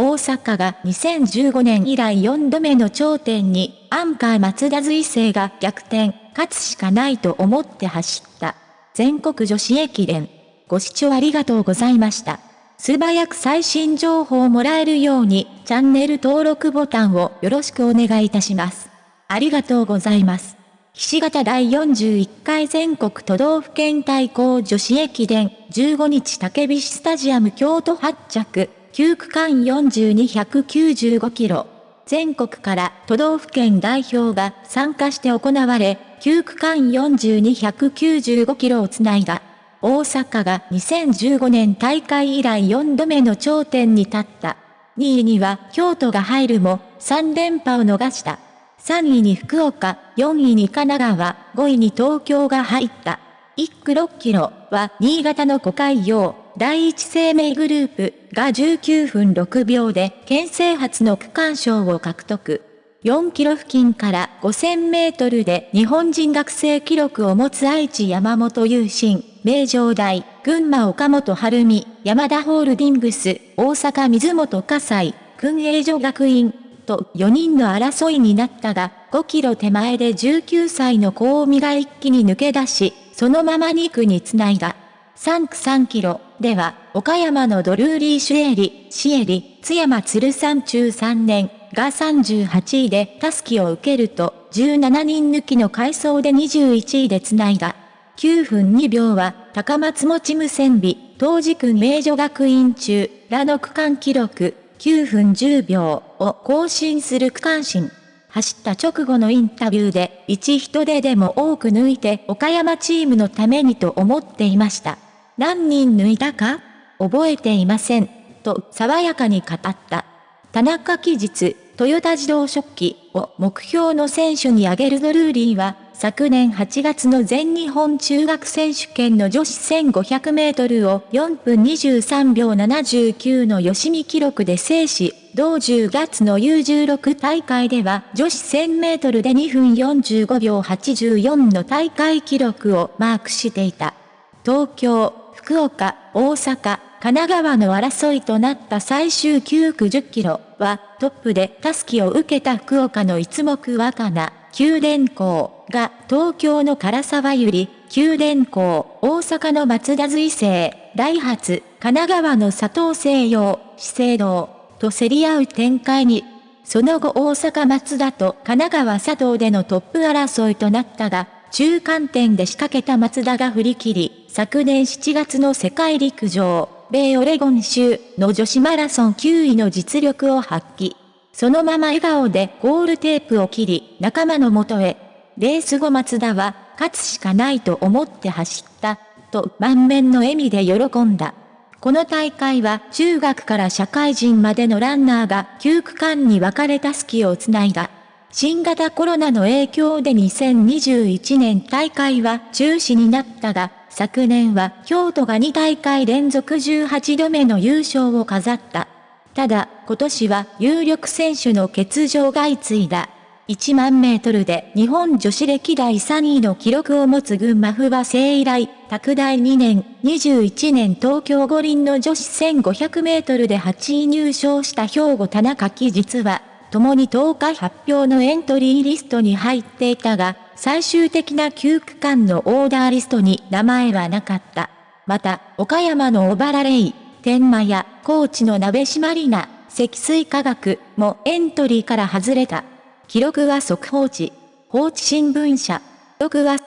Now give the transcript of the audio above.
大阪が2015年以来4度目の頂点に、アンカー松田随成が逆転、勝つしかないと思って走った。全国女子駅伝。ご視聴ありがとうございました。素早く最新情報をもらえるように、チャンネル登録ボタンをよろしくお願いいたします。ありがとうございます。岸形第41回全国都道府県対抗女子駅伝15日竹菱スタジアム京都発着9区間42195キロ。全国から都道府県代表が参加して行われ、9区間42195キロをつないだ。大阪が2015年大会以来4度目の頂点に立った。2位には京都が入るも3連覇を逃した。3位に福岡、4位に神奈川、5位に東京が入った。1区6キロは新潟の小海洋、第一生命グループが19分6秒で県制初の区間賞を獲得。4キロ付近から5000メートルで日本人学生記録を持つ愛知山本優心、名城大、群馬岡本晴美、山田ホールディングス、大阪水本火災、訓営所学院、と4人の争いになったが、5キロ手前で19歳の小海が一気に抜け出し、そのまま2区につないだ。3区3キロでは、岡山のドルーリー・シュエリ、シエリ、津山鶴山中3年が38位でタスキを受けると、17人抜きの回走で21位で繋いだ。9分2秒は、高松持無線美、当時区名女学院中、らの区間記録、9分10秒を更新する区間新。走った直後のインタビューで、1人ででも多く抜いて岡山チームのためにと思っていました。何人抜いたか？覚えていません。と爽やかに語った。田中期日、トヨタ自動食器を目標の選手に挙げるドルーリーは、昨年8月の全日本中学選手権の女子1500メートルを4分23秒79の吉見記録で制し、同10月の U16 大会では女子1000メートルで2分45秒84の大会記録をマークしていた。東京、福岡、大阪、神奈川の争いとなった最終9区10キロはトップでタスキを受けた福岡の一目若菜、九電工が東京の唐沢ゆり、九電工、大阪の松田随成、ダイハツ、神奈川の佐藤西洋、資生堂と競り合う展開に、その後大阪松田と神奈川佐藤でのトップ争いとなったが、中間点で仕掛けた松田が振り切り、昨年7月の世界陸上、米オレゴン州の女子マラソン9位の実力を発揮。そのまま笑顔でゴールテープを切り、仲間のもとへ。レース後松田は、勝つしかないと思って走った、と満面の笑みで喜んだ。この大会は中学から社会人までのランナーが9区間に分かれたスキをつないだ。新型コロナの影響で2021年大会は中止になったが、昨年は京都が2大会連続18度目の優勝を飾った。ただ、今年は有力選手の欠場が相次いだ。1万メートルで日本女子歴代3位の記録を持つ群馬不破聖以来、拓大2年、21年東京五輪の女子1500メートルで8位入賞した兵庫田中希実は、共に10日発表のエントリーリストに入っていたが、最終的な9区間のオーダーリストに名前はなかった。また、岡山の小原レイ、天満や高知の鍋島里奈、積水化学もエントリーから外れた。記録は速報値。放置新聞社。記録は